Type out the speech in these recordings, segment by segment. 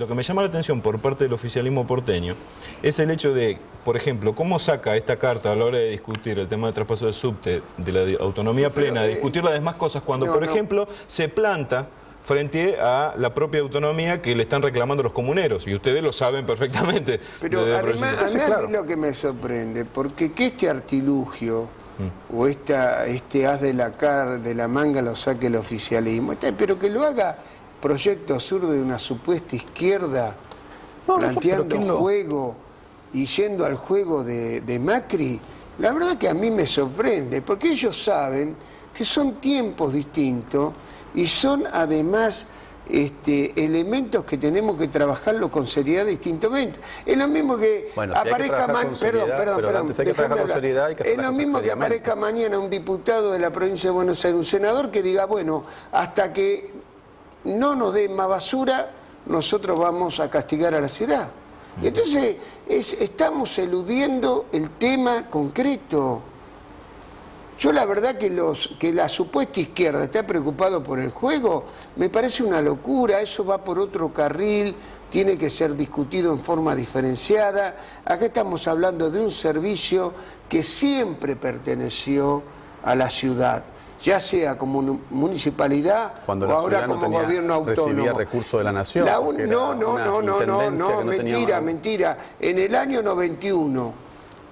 lo que me llama la atención por parte del oficialismo porteño es el hecho de, por ejemplo, cómo saca esta carta a la hora de discutir el tema del traspaso de subte, de la autonomía plena, de eh, discutir las demás cosas, cuando, por ejemplo, se planta frente a la propia autonomía que le están reclamando los comuneros, y ustedes lo saben perfectamente. Pero además, a mí lo que me sorprende, porque que este artilugio mm. o esta, este haz de la cara, de la manga lo saque el oficialismo, pero que lo haga Proyecto Sur de una supuesta izquierda planteando un juego y yendo al juego de, de Macri, la verdad que a mí me sorprende, porque ellos saben que son tiempos distintos y son además este, elementos que tenemos que trabajarlo con seriedad distintamente. Es lo mismo que aparezca mañana, perdón, perdón, perdón, es lo mismo que aparezca mañana un diputado de la provincia de Buenos Aires, un senador que diga, bueno, hasta que no nos den más basura, nosotros vamos a castigar a la ciudad. Y entonces estamos eludiendo el tema concreto. Yo la verdad que, los, que la supuesta izquierda está preocupado por el juego, me parece una locura, eso va por otro carril, tiene que ser discutido en forma diferenciada. Acá estamos hablando de un servicio que siempre perteneció a la ciudad ya sea como municipalidad o ahora como gobierno autónomo. Recibía recursos de la nación. no, no, no, no, no, no, mentira, mentira. En el año 91,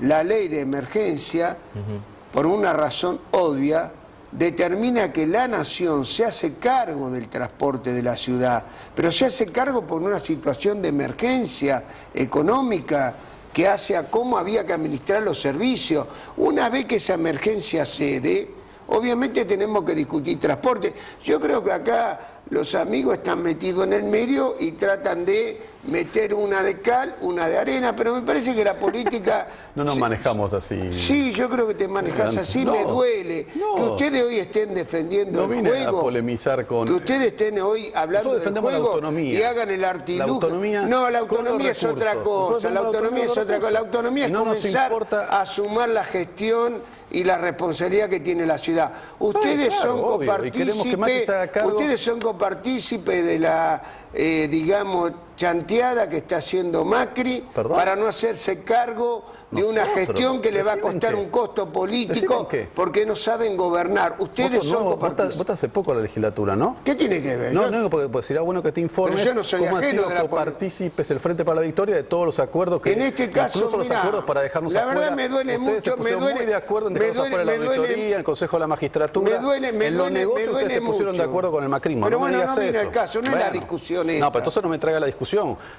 la ley de emergencia por una razón obvia, determina que la nación se hace cargo del transporte de la ciudad, pero se hace cargo por una situación de emergencia económica que hace a cómo había que administrar los servicios. Una vez que esa emergencia cede, obviamente tenemos que discutir transporte. Yo creo que acá los amigos están metidos en el medio y tratan de meter una de cal, una de arena, pero me parece que la política... no nos manejamos así. Sí, yo creo que te manejas así, me duele. Que ustedes hoy estén defendiendo el juego. A polemizar con... Que ustedes estén hoy hablando del juego y hagan el artilugio. no, la autonomía es otra cosa, la autonomía es otra cosa. La autonomía es comenzar a sumar la gestión y la responsabilidad que tiene la ciudad. Ustedes son copartícipes, ustedes son copartícipes de la, eh, digamos, chanteada que está haciendo Macri para no hacerse cargo de una gestión que le va a costar un costo político porque no saben gobernar. Ustedes son no, vos hace poco la legislatura, ¿no? ¿Qué tiene que ver? No, no, porque sería bueno que te informes Pero yo no soy cómo han sido copartícipes el Frente para la Victoria de todos los acuerdos que... En este caso, incluso los acuerdos para dejarnos la verdad me duele mucho, me duele... muy de acuerdo en me duele, la auditoría, el Consejo de la Magistratura. Me duele, me en duele, negocios me duele se pusieron de acuerdo con el macrismo. Pero no bueno, no viene el caso, no es la discusión esta. No, pero entonces no me traiga la discusión,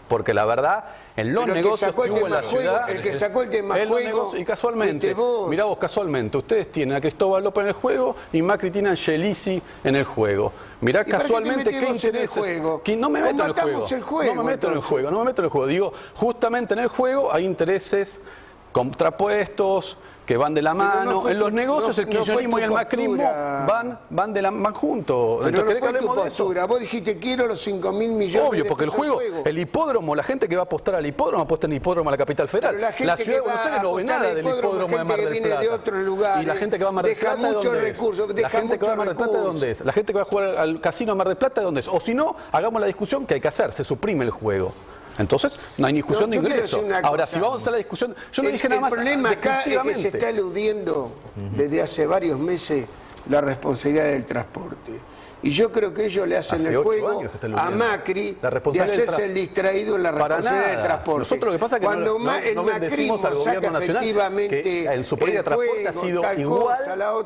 porque la verdad, en los negocios que hubo en la ciudad... El que sacó el tema juego... Y casualmente, mirá vos, casualmente, ustedes tienen a Cristóbal López en el juego y Macri tiene a Angelisi en el juego. Mirá casualmente qué, interés. No me meto en el juego. no me meto en el juego, no me meto en el juego. Digo, justamente en el juego hay intereses contrapuestos, que van de la mano. en los negocios el kirchnerismo y el macrismo van, van, de la, van juntos. Pero no fue tu postura. Vos dijiste quiero los 5 mil millones Obvio, porque el juego, el hipódromo, la gente que va a apostar al hipódromo apuesta en el hipódromo a la capital federal. La, ciudad de Buenos Aires no ve nada del hipódromo de Mar del Plata. De otro lugar, y la gente que va a Mar del Plata, ¿de dónde recursos, es? La gente que va a Mar del Plata, ¿de dónde es? La gente que va a jugar al casino de Mar del Plata, ¿de dónde es? O si no, hagamos la discusión que hay que hacer, se suprime el juego. Entonces, no hay discusión de ingreso. Ahora, si vamos a hacer la discusión, yo no dije nada más. El problema acá es que se está eludiendo desde hace varios meses la responsabilidad del transporte. Y yo creo que ellos le hacen el juego a Macri de hacerse el distraído en la responsabilidad de transporte. Nosotros lo que pasa es que Cuando no, el no macrismo al gobierno nacional que en su política de transporte ha sido igual,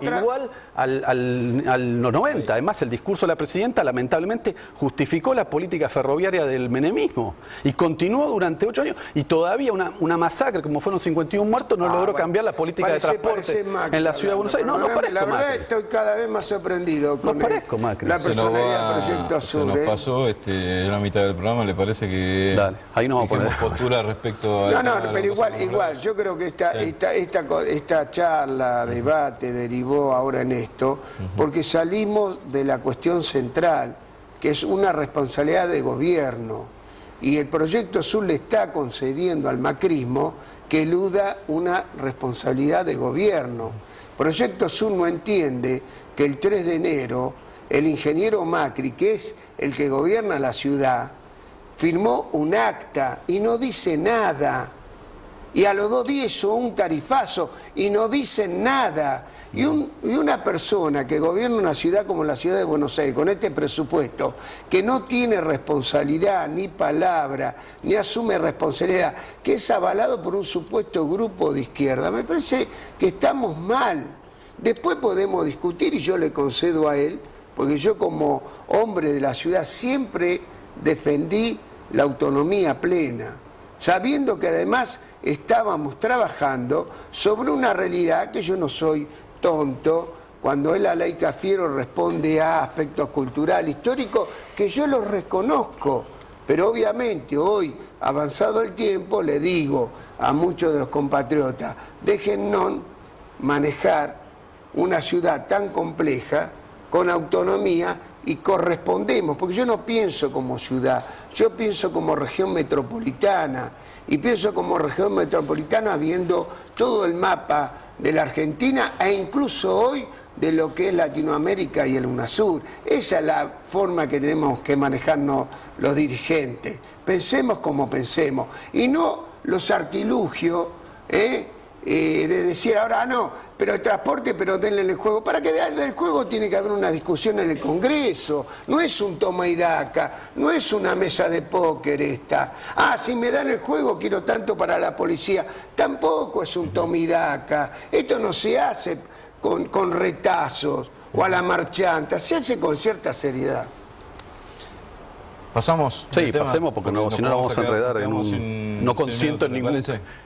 igual al, al, al, los 90. Además, el discurso de la presidenta lamentablemente justificó la política ferroviaria del menemismo y continuó durante ocho años. Y todavía una, una masacre, como fueron 51 muertos, no ah, logró cambiar la política de transporte en la ciudad de Buenos Aires. No, no, parezco La verdad estoy cada vez más sorprendido con no parezco Macri la personalidad del Proyecto Sur. Se nos ¿eh? pasó este, en la mitad del programa, ¿le parece que Dale, ahí nos vamos a poner. postura respecto a... No, no, pero igual, igual, yo creo que esta, esta, esta, esta charla, debate, derivó ahora en esto, porque salimos de la cuestión central, que es una responsabilidad de gobierno, y el Proyecto Sur le está concediendo al macrismo que eluda una responsabilidad de gobierno. Proyecto Sur no entiende que el 3 de enero el ingeniero Macri, que es el que gobierna la ciudad, firmó un acta y no dice nada. Y a los dos días hizo un tarifazo y no dicen nada. Y, una persona que gobierna una ciudad como la ciudad de Buenos Aires, con este presupuesto, que no tiene responsabilidad, ni palabra, ni asume responsabilidad, que es avalado por un supuesto grupo de izquierda, me parece que estamos mal. Después podemos discutir y yo le concedo a él, porque yo como hombre de la ciudad siempre defendí la autonomía plena, sabiendo que además estábamos trabajando sobre una realidad que yo no soy tonto, cuando él la ley Cafiero responde a aspectos cultural, histórico, que yo los reconozco, pero obviamente hoy, avanzado el tiempo, le digo a muchos de los compatriotas, déjennos manejar una ciudad tan compleja, con autonomía, y correspondemos, porque yo no pienso como ciudad, yo pienso como región metropolitana y pienso como región metropolitana viendo todo el mapa de la Argentina e incluso hoy de lo que es Latinoamérica y el UNASUR. Esa es la forma que tenemos que manejarnos los dirigentes. Pensemos como pensemos y no los artilugios ¿eh? Eh, de decir ahora ah, no, pero el transporte, pero denle el juego. Para que del juego tiene que haber una discusión en el Congreso. No es un toma y daca, no es una mesa de póker esta. Ah, si me dan el juego quiero tanto para la policía. Tampoco es un toma y daca. Esto no se hace con, con retazos o a la marchanta, se hace con cierta seriedad. ¿Pasamos? Sí, pasemos porque, no, si no nos vamos a enredar en un... no, consiento en ningún,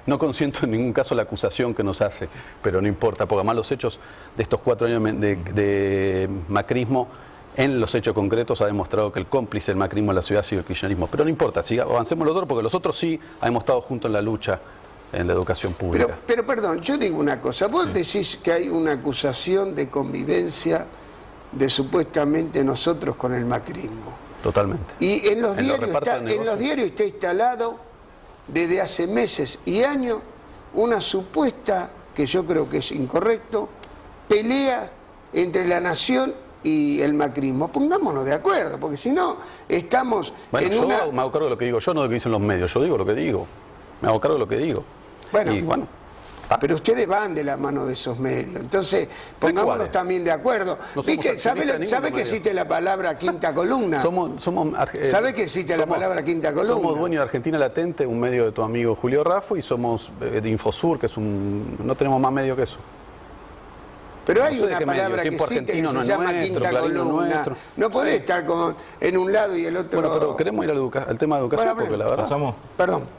no consiento en ningún caso la acusación que nos hace, pero no importa, porque además los hechos de estos cuatro años de, macrismo en los hechos concretos ha demostrado que el cómplice del macrismo en la ciudad ha sido el kirchnerismo. Pero no importa, avancemos los otros porque los otros sí hemos estado juntos en la lucha en la educación pública. Pero, pero perdón, yo digo una cosa, vos decís que hay una acusación de convivencia de supuestamente nosotros con el macrismo. Totalmente. Y en los, diarios, está, en los diarios está instalado desde hace meses y años una supuesta, que yo creo que es incorrecto, pelea entre la nación y el macrismo. Pongámonos de acuerdo, porque si no, estamos en yo una... me hago cargo de lo que digo, yo no de lo que dicen los medios, yo digo lo que digo. Me hago cargo de lo que digo. Bueno, y, bueno Ah. Pero ustedes van de la mano de esos medios. Entonces, pongámonos también de acuerdo. ¿Sabe, que existe la palabra quinta columna? somos, somos, eh, ¿Sabe que existe la palabra quinta columna? Somos dueños de Argentina Latente, un medio de tu amigo Julio Raffo, y somos eh, de Infosur, que es un... no tenemos más medio que eso. Pero hay una palabra que existe que se llama quinta columna. No podés estar con, en un lado y el otro... Bueno, pero queremos ir al, tema de educación porque la verdad... Pasamos. Perdón.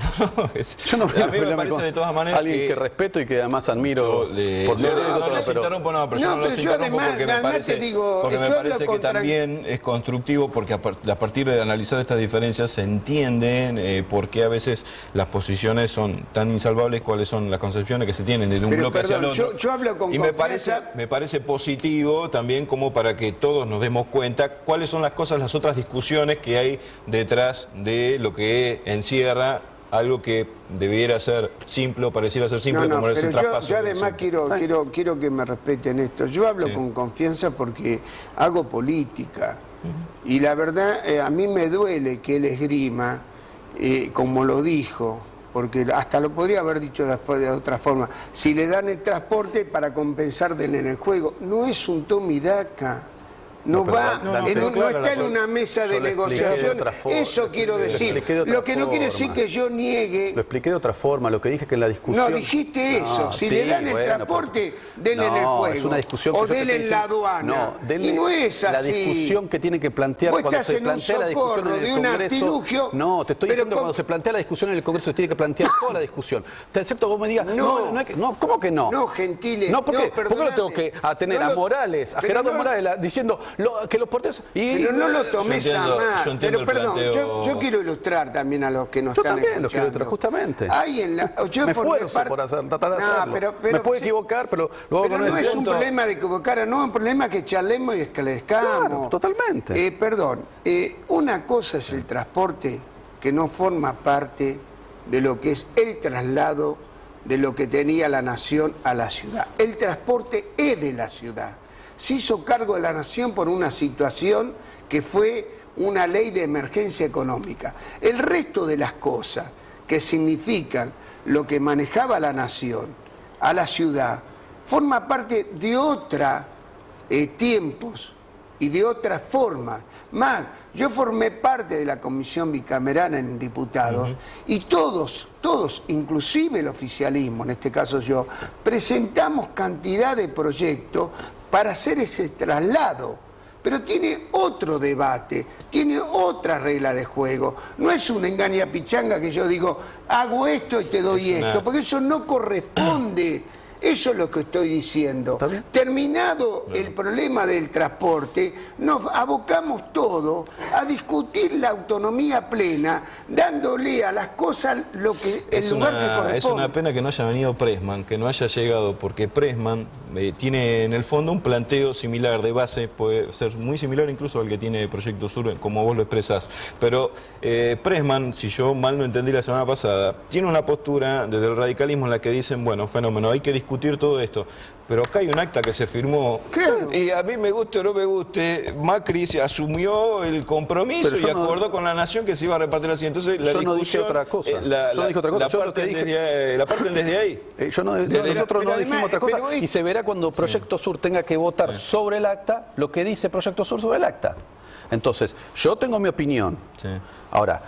yo no a mí me parece de todas maneras alguien que, respeto y que además admiro le, por no, no, les interrumpo, no, pero yo no los interrumpo porque me parece, digo, porque me parece que también es constructivo porque a, partir de analizar estas diferencias se entienden eh, por qué a veces las posiciones son tan insalvables, cuáles son las concepciones que se tienen de un bloque hacia el otro. Yo, hablo con y me parece, me parece positivo también como para que todos nos demos cuenta cuáles son las cosas, las otras discusiones que hay detrás de lo que encierra algo que debiera ser simple o pareciera ser simple como es el traspaso. Yo, además quiero, quiero, quiero que me respeten esto. Yo hablo con confianza porque hago política. Y la verdad, eh, a mí me duele que él esgrima, eh, como lo dijo, porque hasta lo podría haber dicho de, de, otra forma. Si le dan el transporte para compensar en el juego, no es un tomidaca no, va, no, está en una mesa de negociación. Eso quiero decir. Lo, que no quiere decir que yo niegue. Lo expliqué de otra forma. Lo que dije que en la discusión. No, dijiste eso. si le dan el transporte, denle en el juego. Es una discusión o denle en la aduana. y no es así. La discusión que tiene que plantear cuando se plantea la discusión en el Congreso. no, te estoy diciendo cuando se plantea la discusión en el Congreso se tiene que plantear toda la discusión. Excepto vos me digas, no, no, ¿cómo que no? No, Gentiles. No, ¿por qué? ¿Por qué no tengo que tener a Morales, a Gerardo Morales diciendo que los porteros... Y, pero no lo tomes a mal. Pero perdón, yo, quiero ilustrar también a los que nos yo están también quiero ilustrar, justamente. Hay en la, yo me esfuerzo por hacer, tratar de hacerlo. Pero, me puedo equivocar, pero luego pero no es un problema de equivocar, no es un problema que charlemos y esclarezcamos. Claro, totalmente. Eh, perdón, eh, una cosa es el transporte que no forma parte de lo que es el traslado de lo que tenía la nación a la ciudad. El transporte es de la ciudad se hizo cargo de la nación por una situación que fue una ley de emergencia económica. El resto de las cosas que significan lo que manejaba la nación a la ciudad, forma parte de otros eh, tiempos y de otras formas. Más, yo formé parte de la comisión bicameral en diputados y todos, todos, inclusive el oficialismo, en este caso yo, presentamos cantidad de proyectos para hacer ese traslado pero tiene otro debate, tiene otra regla de juego. No es una engaña pichanga que yo digo, hago esto y te doy esto, porque eso no corresponde eso es lo que estoy diciendo. Terminado el problema del transporte, nos abocamos todo a discutir la autonomía plena, dándole a las cosas lo que el lugar que corresponde. Es una pena que no haya venido Presman, que no haya llegado, porque Presman eh, tiene en el fondo un planteo similar de base, puede ser muy similar incluso al que tiene Proyecto Sur, como vos lo expresás. Pero eh, Presman, si yo mal no entendí la semana pasada, tiene una postura desde el radicalismo en la que dicen, bueno, fenómeno, hay que discutir discutir todo esto. Pero acá hay un acta que se firmó y a mí me guste o no me guste, Macri se asumió el compromiso y acordó con la nación que se iba a repartir así. Entonces la yo no dije otra cosa. Eh, la, yo no dije otra cosa. La, parte desde, la parte desde ahí. Eh, yo no, nosotros no dijimos otra cosa y se verá cuando Proyecto Sur tenga que votar sobre el acta lo que dice Proyecto Sur sobre el acta. Entonces, yo tengo mi opinión. Ahora,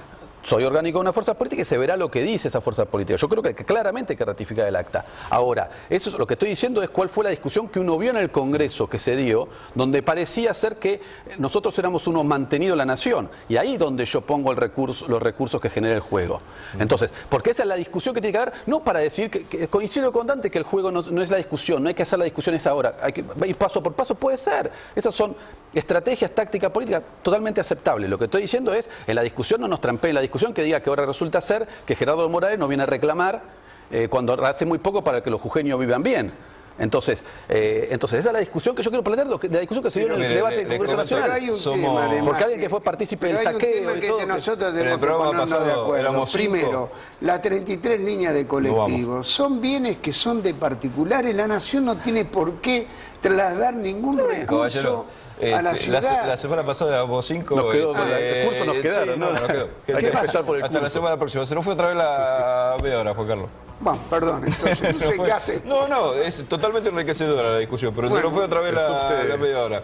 soy orgánico de una fuerza política y se verá lo que dice esa fuerza política. Yo creo que claramente hay que ratificar el acta. Ahora, eso es, lo que estoy diciendo es cuál fue la discusión que uno vio en el Congreso que se dio, donde parecía ser que nosotros éramos unos mantenidos la nación. Y ahí donde yo pongo los recursos que genera el juego. Entonces, porque esa es la discusión que tiene que haber, no para decir que, coincido con Dante que el juego no, es la discusión, no hay que hacer la discusión esa ahora, hay que ir paso por paso, puede ser. Esas son estrategias, tácticas, políticas totalmente aceptables. Lo que estoy diciendo es, en la discusión no nos trampee la discusión discusión que diga que ahora resulta ser que Gerardo Morales no viene a reclamar eh, cuando hace muy poco para que los jujeños vivan bien. Entonces, eh, entonces esa es la discusión que yo quiero plantear, la discusión que se dio en el debate del Congreso Nacional. Hay un tema, Porque alguien que fue partícipe del saqueo hay un tema que, nosotros tenemos que ponernos de acuerdo. Primero, las 33 líneas de colectivos son bienes que son de particulares. La nación no tiene por qué trasladar ningún recurso a la, ciudad. La, la, semana pasada éramos cinco. Nos quedó, eh, recursos nos quedaron, ¿no? nos quedó. Hay que empezar por el Hasta la semana próxima. Se nos fue otra vez la media hora, Juan Carlos. Bueno, perdón, entonces no sé qué hace. No, no, es totalmente enriquecedora la discusión, pero se nos fue otra vez la, la media hora.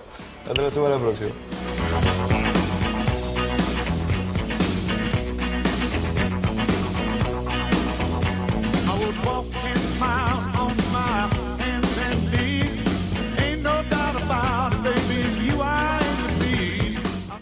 Hasta la semana próxima.